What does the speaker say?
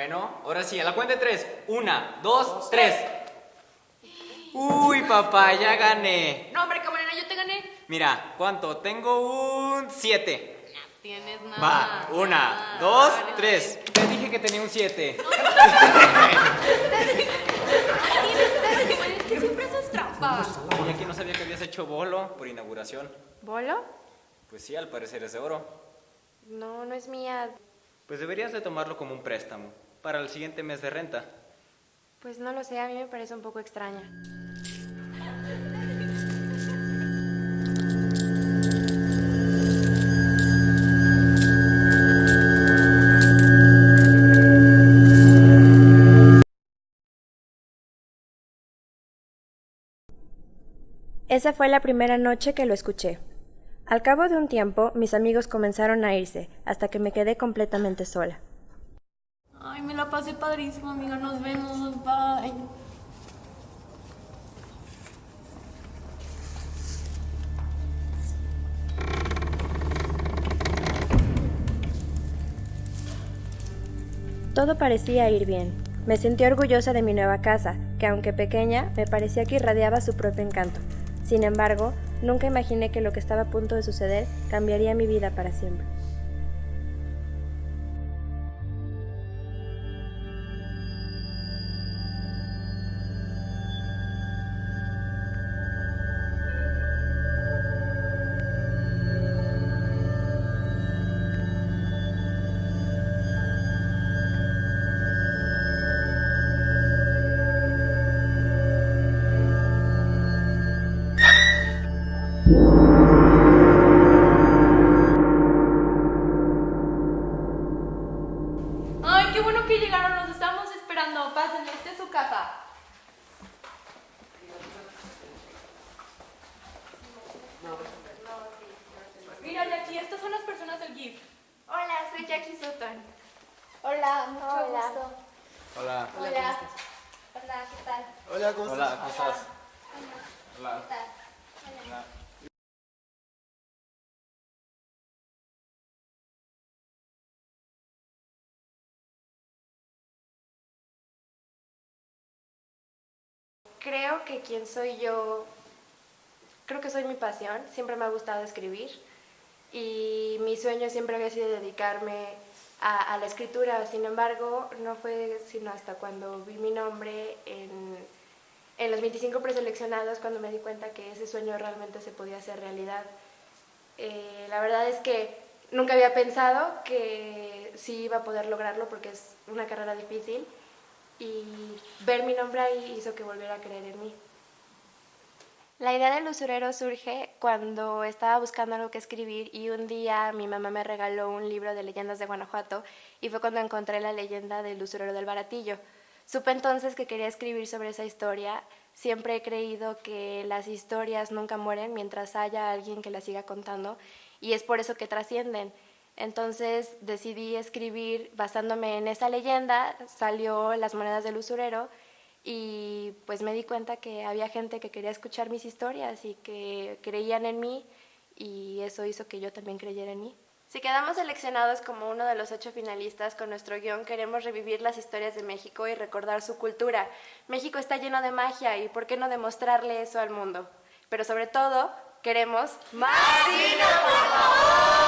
Bueno, ahora sí, a la cuenta de tres. Una, dos, tres. Uy, papá, ya gané. No, hombre, camarera, yo te gané. Mira, ¿cuánto? Tengo un siete. No tienes nada. Va, una, nada. dos, tres. Te dije que tenía un siete. Es que siempre haces trampa. Y aquí no sabía que habías hecho bolo por inauguración. ¿Bolo? Pues sí, al parecer es de oro. No, no es mía. Pues deberías de tomarlo como un préstamo para el siguiente mes de renta. Pues no lo sé, a mí me parece un poco extraña. Esa fue la primera noche que lo escuché. Al cabo de un tiempo, mis amigos comenzaron a irse, hasta que me quedé completamente sola. Ay, me la pasé padrísimo, amiga. Nos vemos. Bye. Todo parecía ir bien. Me sentí orgullosa de mi nueva casa, que aunque pequeña, me parecía que irradiaba su propio encanto. Sin embargo, nunca imaginé que lo que estaba a punto de suceder cambiaría mi vida para siempre. Ay, qué bueno que llegaron. Los estamos esperando. Pásenle, esta es su casa. Mira, Jackie, estas son las personas del GIF. Hola, soy Jackie Sutton. Hola, mucho Hola. gusto. Hola. Hola. Hola, ¿qué tal? Hola, ¿cómo Hola, estás? ¿cómo estás? Hola. ¿Qué tal? Hola. Creo que quien soy yo, creo que soy mi pasión, siempre me ha gustado escribir y mi sueño siempre había sido dedicarme a, a la escritura, sin embargo, no fue sino hasta cuando vi mi nombre en, en los 25 preseleccionados cuando me di cuenta que ese sueño realmente se podía hacer realidad. Eh, la verdad es que nunca había pensado que sí iba a poder lograrlo porque es una carrera difícil y ver mi nombre ahí hizo que volviera a creer en mí. La idea del usurero surge cuando estaba buscando algo que escribir y un día mi mamá me regaló un libro de leyendas de Guanajuato y fue cuando encontré la leyenda del usurero del baratillo. Supe entonces que quería escribir sobre esa historia. Siempre he creído que las historias nunca mueren mientras haya alguien que las siga contando y es por eso que trascienden. Entonces decidí escribir basándome en esa leyenda, salió Las monedas del usurero y pues me di cuenta que había gente que quería escuchar mis historias y que creían en mí y eso hizo que yo también creyera en mí. Si quedamos seleccionados como uno de los ocho finalistas con nuestro guion, queremos revivir las historias de México y recordar su cultura. México está lleno de magia y ¿por qué no demostrarle eso al mundo? Pero sobre todo, queremos más por favor.